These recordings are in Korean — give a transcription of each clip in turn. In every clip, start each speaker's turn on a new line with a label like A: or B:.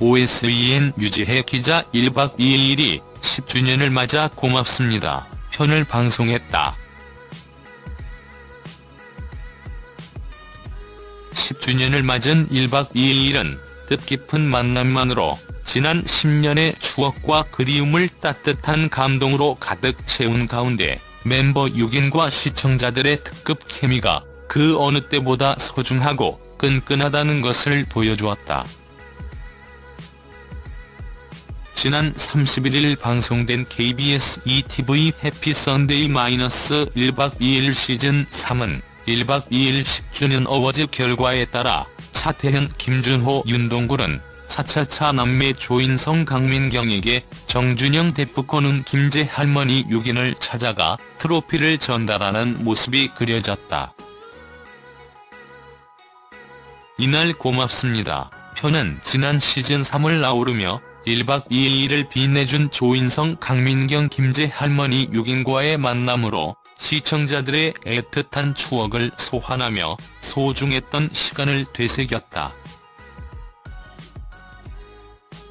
A: OSEN 유지혜 기자 1박 2일이 10주년을 맞아 고맙습니다. 편을 방송했다. 10주년을 맞은 1박 2일은 뜻깊은 만남만으로 지난 10년의 추억과 그리움을 따뜻한 감동으로 가득 채운 가운데 멤버 6인과 시청자들의 특급 케미가 그 어느 때보다 소중하고 끈끈하다는 것을 보여주었다. 지난 31일 방송된 KBS ETV 해피 선데이 마이너스 1박 2일 시즌 3은 1박 2일 10주년 어워즈 결과에 따라 차태현, 김준호, 윤동굴은 차차차 남매 조인성 강민경에게 정준영 대프코는 김제 할머니 6인을 찾아가 트로피를 전달하는 모습이 그려졌다. 이날 고맙습니다. 편은 지난 시즌 3을 아우르며 1박 2일을 빛내준 조인성 강민경 김제 할머니 6인과의 만남으로 시청자들의 애틋한 추억을 소환하며 소중했던 시간을 되새겼다.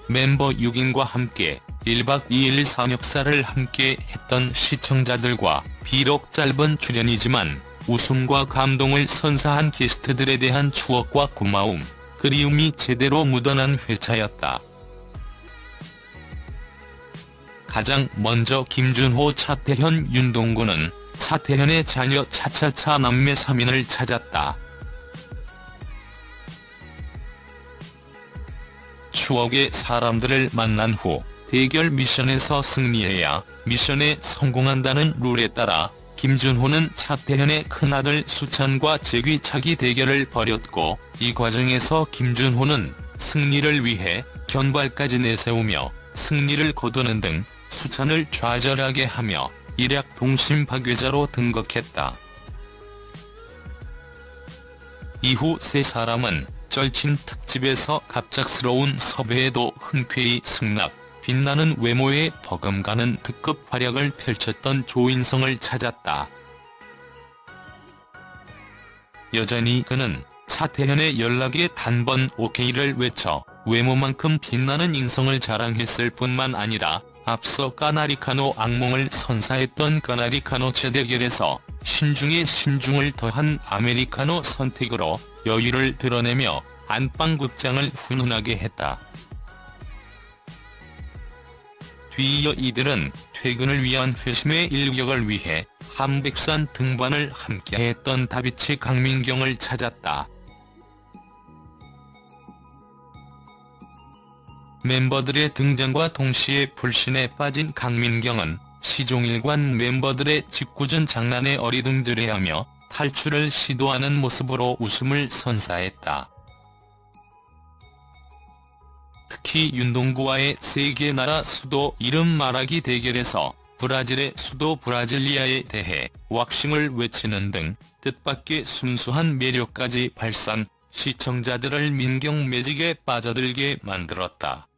A: 멤버 6인과 함께 1박 2일 삼겹살을 함께 했던 시청자들과 비록 짧은 출연이지만 웃음과 감동을 선사한 게스트들에 대한 추억과 고마움, 그리움이 제대로 묻어난 회차였다. 가장 먼저 김준호 차태현 윤동구는 차태현의 자녀 차차차 남매 3인을 찾았다. 추억의 사람들을 만난 후 대결 미션에서 승리해야 미션에 성공한다는 룰에 따라 김준호는 차태현의 큰아들 수찬과 제귀차기 대결을 벌였고 이 과정에서 김준호는 승리를 위해 견발까지 내세우며 승리를 거두는 등 수찬을 좌절하게 하며 일약 동심 파괴자로 등극했다. 이후 세 사람은 절친 특집에서 갑작스러운 섭외에도 흔쾌히 승낙, 빛나는 외모에 버금가는 특급 활약을 펼쳤던 조인성을 찾았다. 여전히 그는 차태현의 연락에 단번 오케이를 외쳐 외모만큼 빛나는 인성을 자랑했을 뿐만 아니라 앞서 까나리카노 악몽을 선사했던 까나리카노 재대결에서 신중에 신중을 더한 아메리카노 선택으로 여유를 드러내며 안방극장을 훈훈하게 했다. 뒤이어 이들은 퇴근을 위한 회심의 일격을 위해 함백산 등반을 함께했던 다비치 강민경을 찾았다. 멤버들의 등장과 동시에 불신에 빠진 강민경은 시종일관 멤버들의 짓궂은 장난에 어리둥절해하며 탈출을 시도하는 모습으로 웃음을 선사했다. 특히 윤동구와의 세계 나라 수도 이름 말하기 대결에서 브라질의 수도 브라질리아에 대해 왁싱을 외치는 등 뜻밖의 순수한 매력까지 발산, 시청자들을 민경 매직에 빠져들게 만들었다.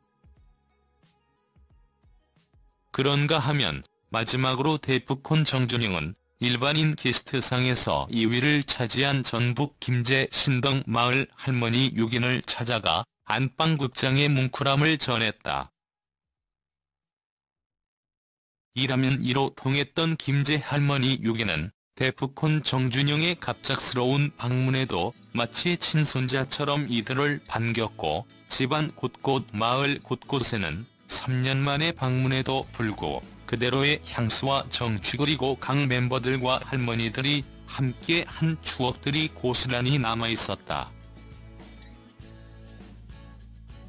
A: 그런가 하면 마지막으로 데프콘 정준영은 일반인 게스트상에서 2위를 차지한 전북 김제 신덕 마을 할머니 6인을 찾아가 안방극장의 뭉클함을 전했다. 이라면 이로 통했던 김제 할머니 6인은 데프콘 정준영의 갑작스러운 방문에도 마치 친손자처럼 이들을 반겼고 집안 곳곳 마을 곳곳에는 3년 만에 방문에도 불구 그대로의 향수와 정취 그리고 각 멤버들과 할머니들이 함께 한 추억들이 고스란히 남아있었다.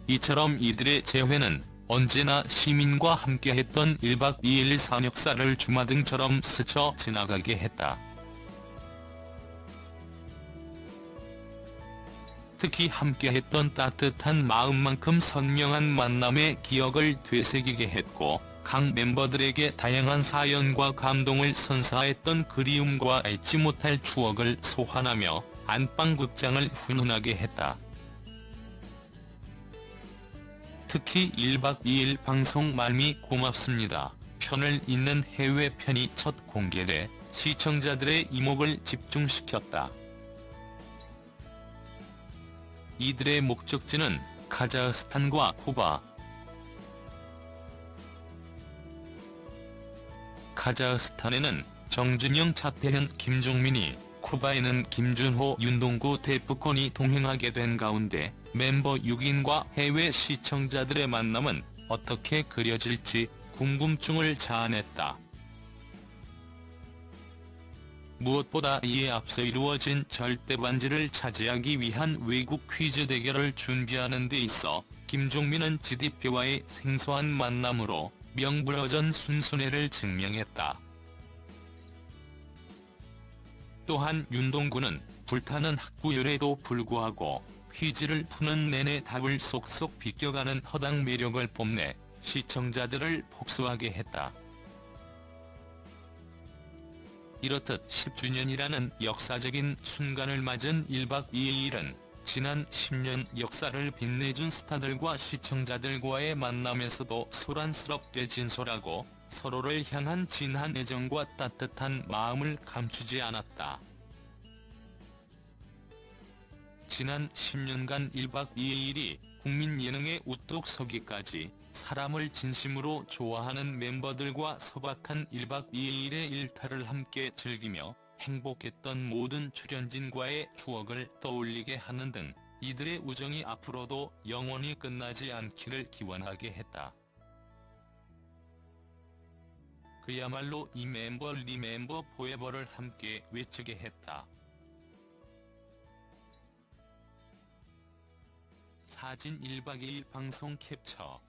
A: 이처럼 이들의 재회는 언제나 시민과 함께했던 1박 2일 산역사를 주마등처럼 스쳐 지나가게 했다. 특히 함께했던 따뜻한 마음만큼 선명한 만남의 기억을 되새기게 했고 각 멤버들에게 다양한 사연과 감동을 선사했던 그리움과 잊지 못할 추억을 소환하며 안방극장을 훈훈하게 했다. 특히 1박 2일 방송 말미 고맙습니다. 편을 잇는 해외 편이 첫 공개돼 시청자들의 이목을 집중시켰다. 이들의 목적지는 카자흐스탄과 쿠바 카자흐스탄에는 정준영, 차태현, 김종민이, 쿠바에는 김준호, 윤동구, 대프콘이 동행하게 된 가운데 멤버 6인과 해외 시청자들의 만남은 어떻게 그려질지 궁금증을 자아냈다. 무엇보다 이에 앞서 이루어진 절대반지를 차지하기 위한 외국 퀴즈 대결을 준비하는 데 있어 김종민은 GDP와의 생소한 만남으로 명불허전 순순해를 증명했다. 또한 윤동구는 불타는 학구열에도 불구하고 퀴즈를 푸는 내내 답을 쏙쏙 비껴가는 허당 매력을 뽐내 시청자들을 복수하게 했다. 이렇듯 10주년이라는 역사적인 순간을 맞은 1박 2일은 지난 10년 역사를 빛내준 스타들과 시청자들과의 만남에서도 소란스럽게 진솔하고 서로를 향한 진한 애정과 따뜻한 마음을 감추지 않았다. 지난 10년간 1박 2일이 국민 예능에 우뚝 서기까지 사람을 진심으로 좋아하는 멤버들과 소박한 1박 2일의 일탈을 함께 즐기며 행복했던 모든 출연진과의 추억을 떠올리게 하는 등 이들의 우정이 앞으로도 영원히 끝나지 않기를 기원하게 했다. 그야말로 이 멤버 리멤버 포에버를 함께 외치게 했다. 사진 1박 2일 방송 캡처